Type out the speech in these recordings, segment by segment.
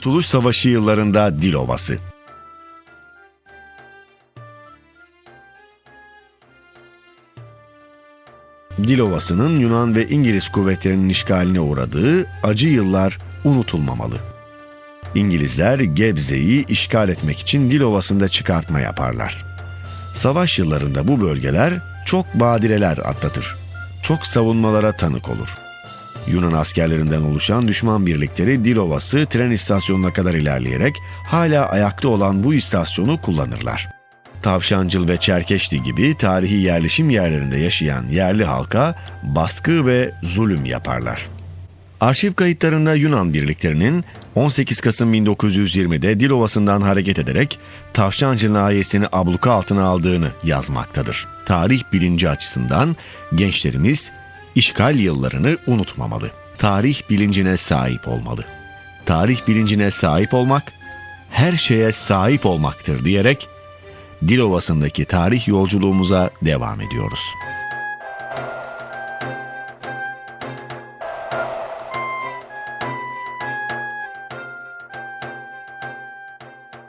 Kurtuluş Savaşı yıllarında Dilovası. Dilovası'nın Yunan ve İngiliz kuvvetlerinin işgaline uğradığı acı yıllar unutulmamalı. İngilizler Gebze'yi işgal etmek için Dilovası'nda çıkartma yaparlar. Savaş yıllarında bu bölgeler çok badireler atlatır. Çok savunmalara tanık olur. Yunan askerlerinden oluşan düşman birlikleri Dilovası tren istasyonuna kadar ilerleyerek hala ayakta olan bu istasyonu kullanırlar. Tavşancıl ve Çerkeşli gibi tarihi yerleşim yerlerinde yaşayan yerli halka baskı ve zulüm yaparlar. Arşiv kayıtlarında Yunan birliklerinin 18 Kasım 1920'de Dilovası'ndan hareket ederek Tavşancı nahiyesini abluka altına aldığını yazmaktadır. Tarih bilinci açısından gençlerimiz işgal yıllarını unutmamalı. Tarih bilincine sahip olmalı. Tarih bilincine sahip olmak, her şeye sahip olmaktır diyerek Dilovası'ndaki tarih yolculuğumuza devam ediyoruz.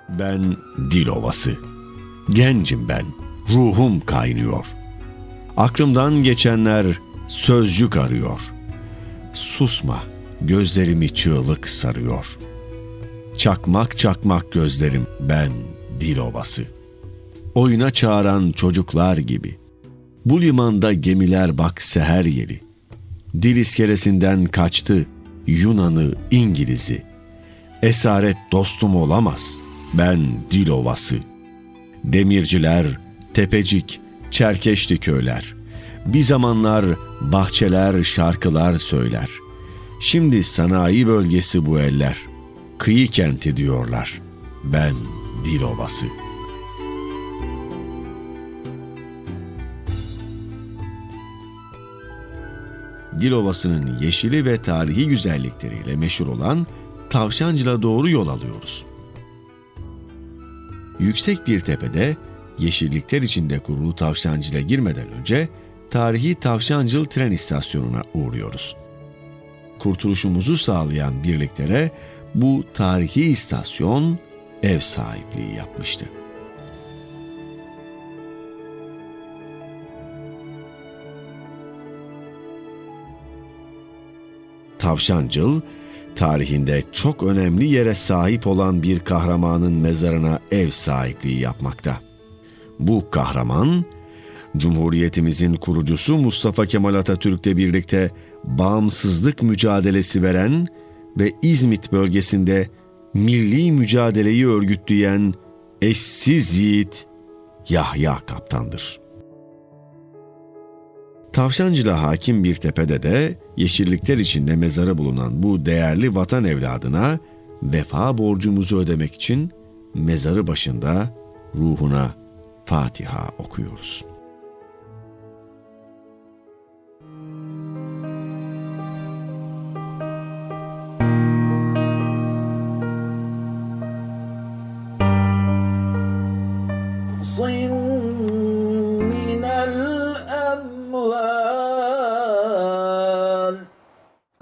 Ben Dilovası. Gencim ben. Ruhum kaynıyor. Aklımdan geçenler sözcük arıyor. Susma, gözlerimi çığlık sarıyor. Çakmak çakmak gözlerim ben Dilovası. Oyuna çağıran çocuklar gibi. Bu limanda gemiler bak seher yeli. Dil iskelesinden kaçtı Yunan'ı, İngiliz'i. Esaret dostum olamaz. Ben dil ovası. Demirciler, tepecik, çerkeşli köyler. Bir zamanlar bahçeler, şarkılar söyler. Şimdi sanayi bölgesi bu eller. Kıyı kenti diyorlar. Ben dil ovası. Dil Ovası'nın yeşili ve tarihi güzellikleriyle meşhur olan Tavşancıl'a doğru yol alıyoruz. Yüksek bir tepede yeşillikler içinde kurulu Tavşancıl'a girmeden önce tarihi Tavşancıl tren istasyonuna uğruyoruz. Kurtuluşumuzu sağlayan birliklere bu tarihi istasyon ev sahipliği yapmıştı. Tavşancıl, tarihinde çok önemli yere sahip olan bir kahramanın mezarına ev sahipliği yapmakta. Bu kahraman, Cumhuriyetimizin kurucusu Mustafa Kemal Atatürk'le birlikte bağımsızlık mücadelesi veren ve İzmit bölgesinde milli mücadeleyi örgütleyen eşsiz yiğit Yahya Kaptan'dır. Tavşancı'da hakim bir tepede de yeşillikler içinde mezarı bulunan bu değerli vatan evladına vefa borcumuzu ödemek için mezarı başında ruhuna Fatiha okuyoruz. صم من الأموال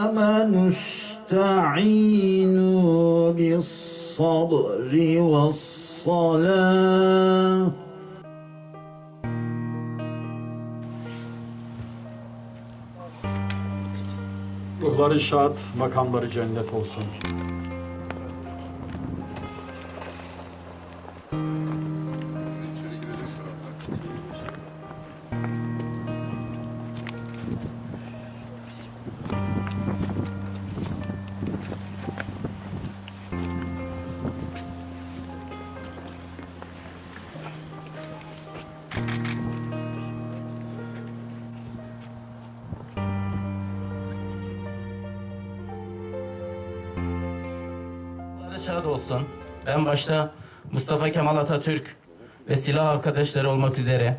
أما نستعين بالصبر والصلاة Ruhları şad, makamları cennet olsun. Şad olsun. Ben başta Mustafa Kemal Atatürk ve silah arkadaşları olmak üzere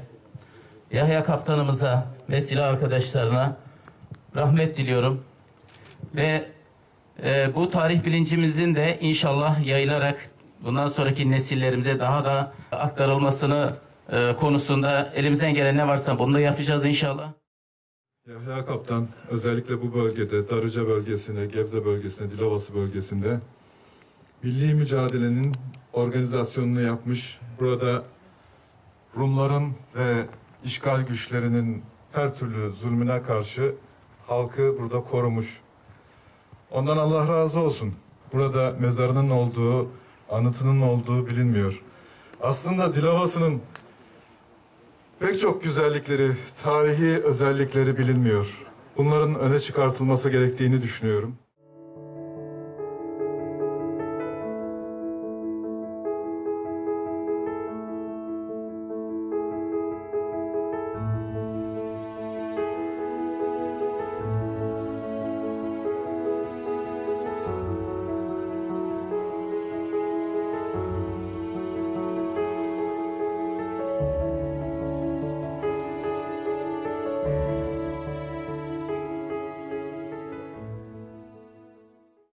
Yahya kaptanımıza ve silah arkadaşlarına rahmet diliyorum. Ve e, bu tarih bilincimizin de inşallah yayılarak bundan sonraki nesillerimize daha da aktarılmasını e, konusunda elimizden gelen ne varsa bunu da yapacağız inşallah. Yahya Kaptan özellikle bu bölgede Darıca bölgesine, Gebze bölgesine, Dilovası bölgesinde milli mücadelenin organizasyonunu yapmış. Burada Rumların ve işgal güçlerinin her türlü zulmüne karşı halkı burada korumuş. Ondan Allah razı olsun. Burada mezarının olduğu, anıtının olduğu bilinmiyor. Aslında Dilovası'nın pek çok güzellikleri, tarihi özellikleri bilinmiyor. Bunların öne çıkartılması gerektiğini düşünüyorum.